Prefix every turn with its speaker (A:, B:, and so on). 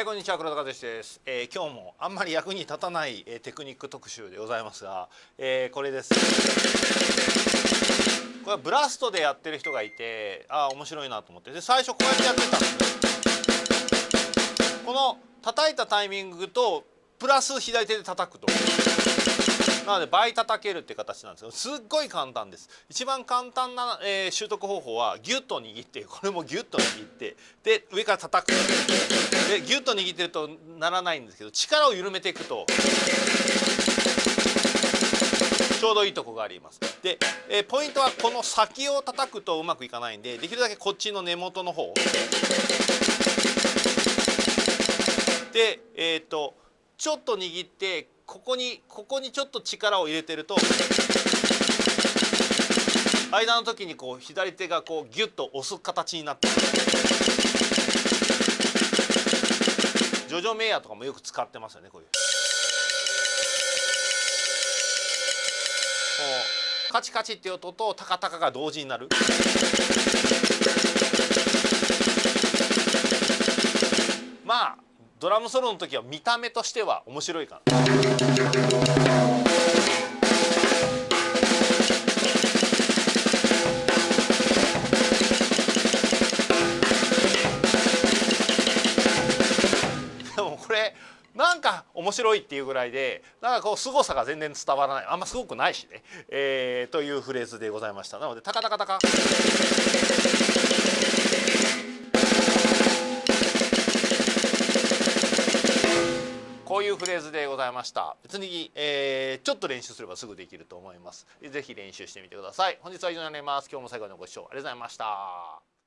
A: えー、こんにちは黒田和之です、えー、今日もあんまり役に立たない、えー、テクニック特集でございますが、えー、これです。これはブラストでやってる人がいてああ面白いなと思って。で最初こうやってやってたこの叩いたタイミングとプラス左手で叩くと。なので倍叩けるって形なんですけどすっごい簡単です。一番簡単な、えー、習得方法はギュッと握ってこれもギュッと握ってで上から叩く。でギュッと握ってるとならないんですけど力を緩めていくとちょうどいいとこがあります。で、えー、ポイントはこの先を叩くとうまくいかないんでできるだけこっちの根元の方。でえっ、ー、とちょっと握ってここにここにちょっと力を入れてると間の時にこう左手がこうギュッと押す形になってジョジョメイヤーとかもよく使ってますよねこういう。こうカチカチっていう音とタカタカが同時になる。ドラムソロの時は見た目としては面白いかな。でもこれなんか面白いっていうぐらいでなんかこう凄さが全然伝わらないあんますごくないしね、えー、というフレーズでございましたなのでタカタカタカ。フレーズでございました。別に、えー、ちょっと練習すればすぐできると思います。ぜひ練習してみてください。本日は以上になります。今日も最後までご視聴ありがとうございました。